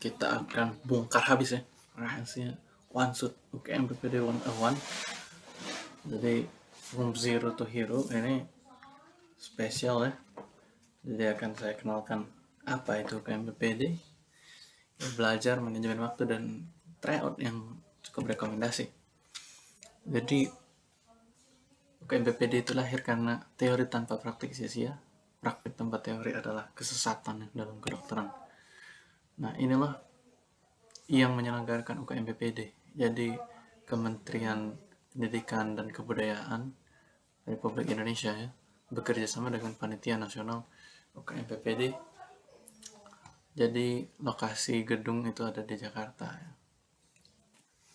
kita akan bongkar habis ya rahasia one shot UKM PPD 101 jadi from zero to hero ini spesial ya. Jadi akan saya kenalkan apa itu UKM PPD belajar manajemen waktu dan tryout yang cukup rekomendasi. Jadi UKM PPD itu lahir karena teori tanpa praktik sia-sia praktik tanpa teori adalah kesesatan dalam kedokteran nah inilah yang menyelenggarakan UKM PPD jadi Kementerian Pendidikan dan Kebudayaan Republik Indonesia ya bekerja sama dengan Panitia Nasional UKM PPD jadi lokasi gedung itu ada di Jakarta ya.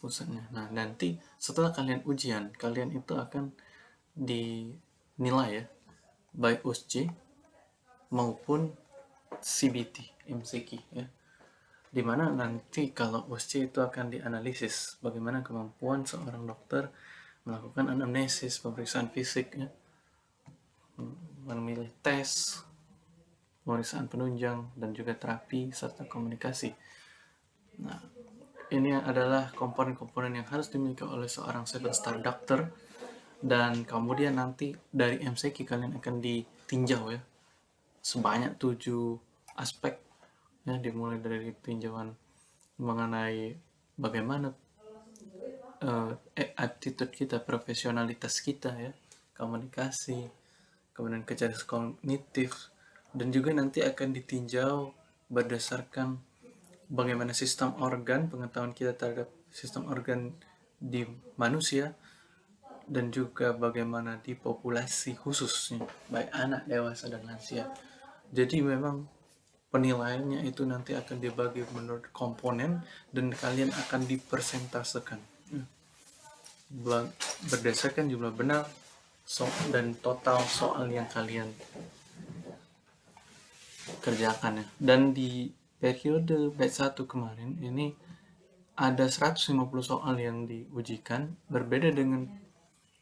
pusatnya. Nah nanti setelah kalian ujian kalian itu akan dinilai ya baik USJ maupun CBT MCQ ya di mana nanti kalau USC itu akan dianalisis bagaimana kemampuan seorang dokter melakukan anamnesis, pemeriksaan fisik, ya, memilih tes, pemeriksaan penunjang, dan juga terapi serta komunikasi. Nah, ini adalah komponen-komponen yang harus dimiliki oleh seorang seven star doctor dan kemudian nanti dari MCQ kalian akan ditinjau ya. Sebanyak tujuh aspek ya dimulai dari tinjauan mengenai bagaimana uh, attitude kita profesionalitas kita ya. Komunikasi kemudian kecerdasan kognitif dan juga nanti akan ditinjau berdasarkan bagaimana sistem organ pengetahuan kita terhadap sistem organ di manusia dan juga bagaimana di populasi khususnya baik anak dewasa dan lansia. Jadi memang penilaiannya itu nanti akan dibagi menurut komponen dan kalian akan dipersentasekan. Hmm. berdasarkan jumlah benar so dan total soal yang kalian kerjakan ya. Dan di periode batch 1 kemarin ini ada 150 soal yang diujikan berbeda dengan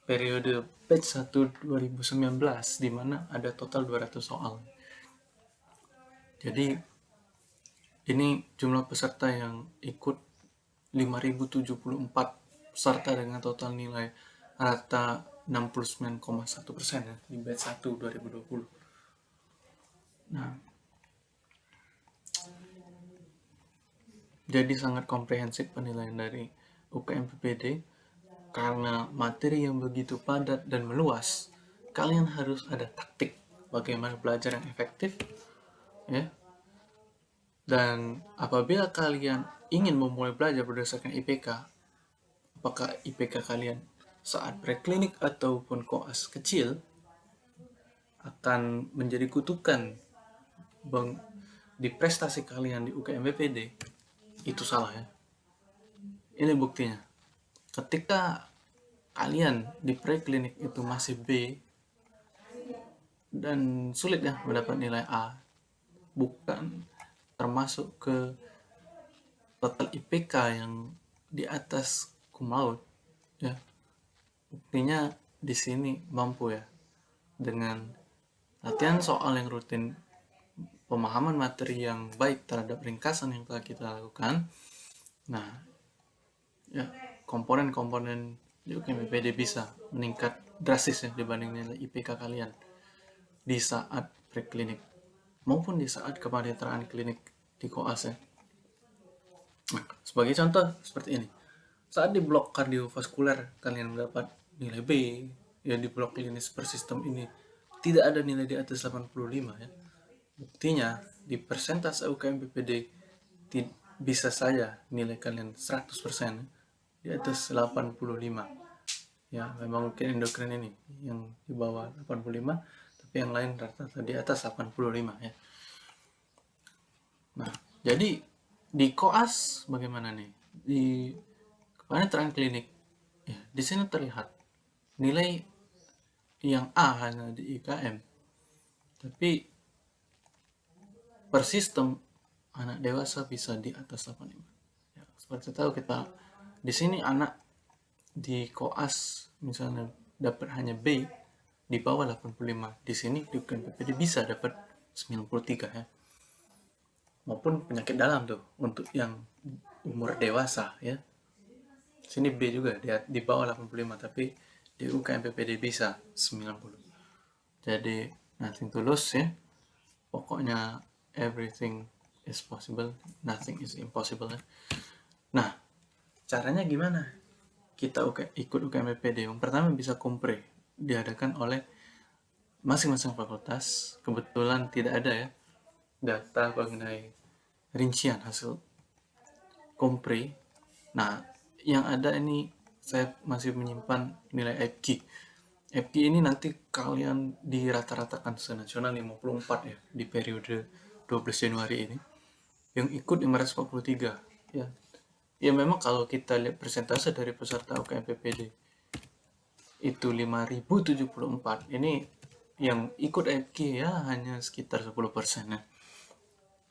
periode batch 1 2019 di mana ada total 200 soal jadi ini jumlah peserta yang ikut 5074 peserta dengan total nilai rata 69,1% ya di batch 1 2020. Nah, jadi sangat komprehensif penilaian dari UKM PPD karena materi yang begitu padat dan meluas, kalian harus ada taktik bagaimana belajar yang efektif ya. Dan apabila kalian ingin memulai belajar berdasarkan IPK apakah IPK kalian saat preklinik ataupun koas kecil akan menjadi kutukan bang, di prestasi kalian di UKM BPD itu salah ya. Ini buktinya. Ketika kalian di preklinik itu masih B dan sulit ya mendapat nilai A bukan termasuk ke total IPK yang di atas cum laude ya. Buktinya di sini mampu ya dengan latihan soal yang rutin pemahaman materi yang baik terhadap ringkasan yang telah kita lakukan. Nah ya komponen-komponen di UKMPD bisa meningkat drastis ya dibanding nilai IPK kalian di saat preklinik maupun di saat kepanitraan klinik di koas ya. Nah, sebagai contoh seperti ini. Saat di blok kardiovaskuler kalian mendapat nilai B, ya di blok klinis per sistem ini tidak ada nilai di atas 85 ya. Buktinya di persentase UKM PPD bisa saja nilai kalian 100% di atas 85. Ya, memang mungkin endokrin ini yang di bawah 85 tapi yang lain rata-rata di atas 85 ya. Nah jadi di koas bagaimana nih? Di kepanitiaan klinik ya di sini terlihat nilai yang A hanya di IKM tapi per sistem anak dewasa bisa di atas 85 ya, seperti tahu kita di sini anak di koas misalnya dapat hanya B di bawah 85 di sini di UKM PPD bisa dapat 93 ya. Maupun penyakit dalam tuh untuk yang umur dewasa ya. Sini B juga dia di bawah 85 tapi di UKM PPD bisa 90 jadi nothing to lose ya. Pokoknya everything is possible nothing is impossible ya. nah caranya gimana? Kita ikut UKM PPD yang pertama bisa kompre diadakan oleh masing-masing fakultas. Kebetulan tidak ada ya data mengenai rincian hasil kompre nah yang ada ini saya masih menyimpan nilai FG FG ini nanti kalian dirata-ratakan senasional 54 ya di periode 12 Januari ini. Yang ikut 543 ya. Ya memang kalau kita lihat persentase dari peserta UKM PPD itu 5074 ini yang ikut FG ya hanya sekitar 10% ya.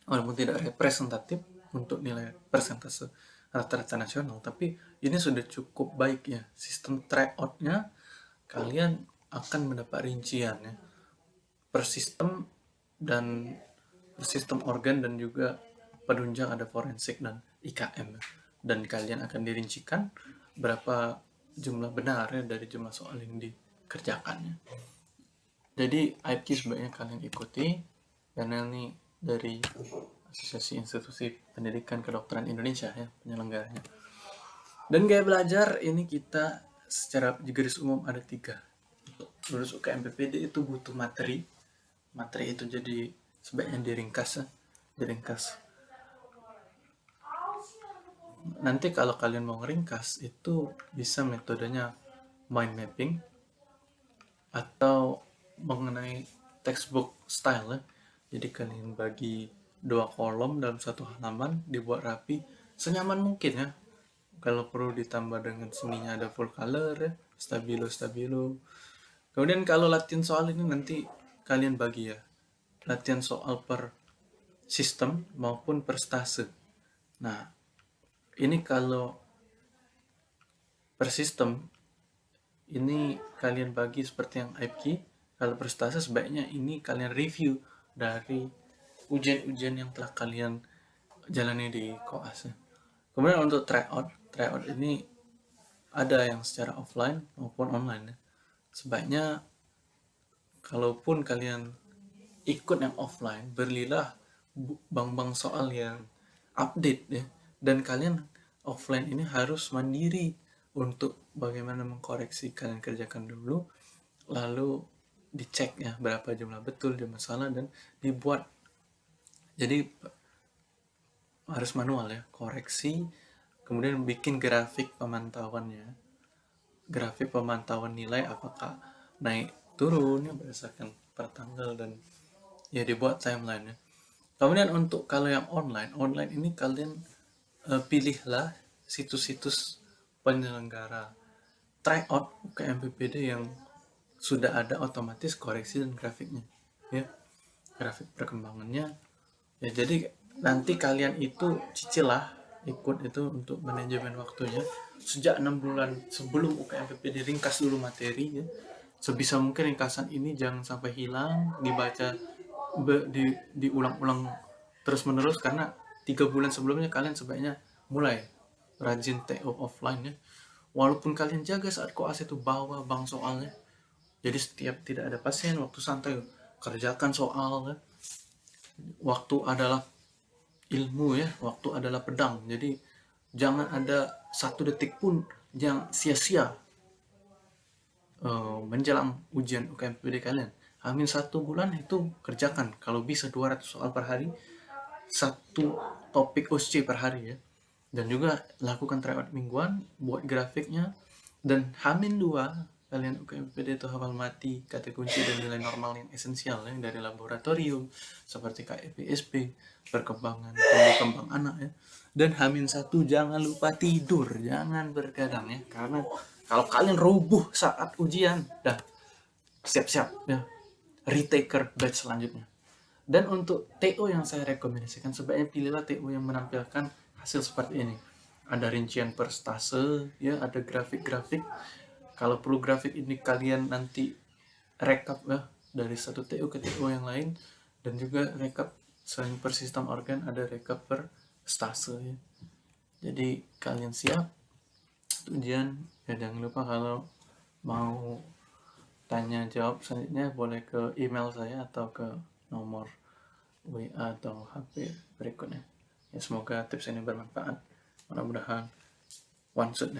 Walaupun tidak representatif untuk nilai persentase rata-rata nasional tapi ini sudah cukup baik ya. Sistem tryoutnya kalian akan mendapat rincian ya. Per sistem dan per sistem organ dan juga penunjang ada forensik dan IKM dan kalian akan dirincikan berapa jumlah benar ya dari jumlah soal yang dikerjakannya jadi IPK sebaiknya kalian ikuti karena ini dari Asosiasi Institusi Pendidikan Kedokteran Indonesia ya penyelenggaranya. Dan gaya belajar ini kita secara garis umum ada tiga. Untuk lulus UKM PPD itu butuh materi. Materi itu jadi sebaiknya diringkas ya. diringkas. Nanti kalau kalian mau ngeringkas itu bisa metodenya mind mapping atau mengenai textbook style ya. Jadi kalian bagi dua kolom dalam satu halaman dibuat rapi senyaman mungkin ya. Kalau perlu ditambah dengan seninya ada full color ya stabilo stabilo. Kemudian kalau latihan soal ini nanti kalian bagi ya. Latihan soal per sistem maupun per stase. Nah ini kalau per sistem ini kalian bagi seperti yang IPK kalau per stase sebaiknya ini kalian review dari ujian-ujian yang telah kalian jalani di koas kemudian untuk tryout tryout ini ada yang secara offline maupun online ya. sebaiknya kalaupun kalian ikut yang offline berilah bang-bang soal yang update ya dan kalian offline ini harus mandiri untuk bagaimana mengkoreksi kalian kerjakan dulu lalu dicek ya berapa jumlah betul jumlah salah dan dibuat. Jadi harus manual ya koreksi kemudian bikin grafik pemantauannya grafik pemantauan nilai apakah naik turun ya berdasarkan per tanggal dan ya dibuat timeline ya. Kemudian untuk kalau yang online online ini kalian pilihlah situs-situs penyelenggara. Tryout PPD yang sudah ada otomatis koreksi dan grafiknya. Ya grafik perkembangannya. Ya jadi nanti kalian itu cicil lah ikut itu untuk manajemen waktunya. Sejak enam bulan sebelum UKMPP diringkas dulu materi ya. Sebisa mungkin ringkasan ini jangan sampai hilang dibaca be, di diulang-ulang terus menerus karena tiga bulan sebelumnya kalian sebaiknya mulai rajin TO offline ya walaupun kalian jaga saat koas itu bawa bang soalnya. Jadi setiap tidak ada pasien waktu santai kerjakan soal ya waktu adalah ilmu ya waktu adalah pedang. Jadi jangan ada satu detik pun yang sia-sia uh, menjelang ujian UKMPD kalian. Amin satu bulan itu kerjakan kalau bisa 200 soal per hari satu topik OSC per hari ya. Dan juga lakukan tryout mingguan buat grafiknya. Dan hamin dua kalian UKMPD itu hafal mati kata kunci dan nilai normal yang esensial yang dari laboratorium seperti KEPSP perkembangan tumbuh kembang anak ya. Dan hamin satu jangan lupa tidur jangan bergadang ya. Karena kalau kalian rubuh saat ujian dah siap-siap ya. Retaker batch selanjutnya dan untuk TO yang saya rekomendasikan, sebaiknya pilihlah TO yang menampilkan hasil seperti ini. Ada rincian per stase, ya, ada grafik-grafik. Kalau perlu grafik ini kalian nanti rekap ya, dari satu TO ke TO yang lain. Dan juga rekap selain per sistem organ, ada rekap per stase. Ya. Jadi kalian siap ujian, ya jangan lupa kalau mau tanya jawab selanjutnya boleh ke email saya atau ke nomor WA atau HP berikutnya. Ya, semoga tips ini bermanfaat. Mudah-mudahan one shot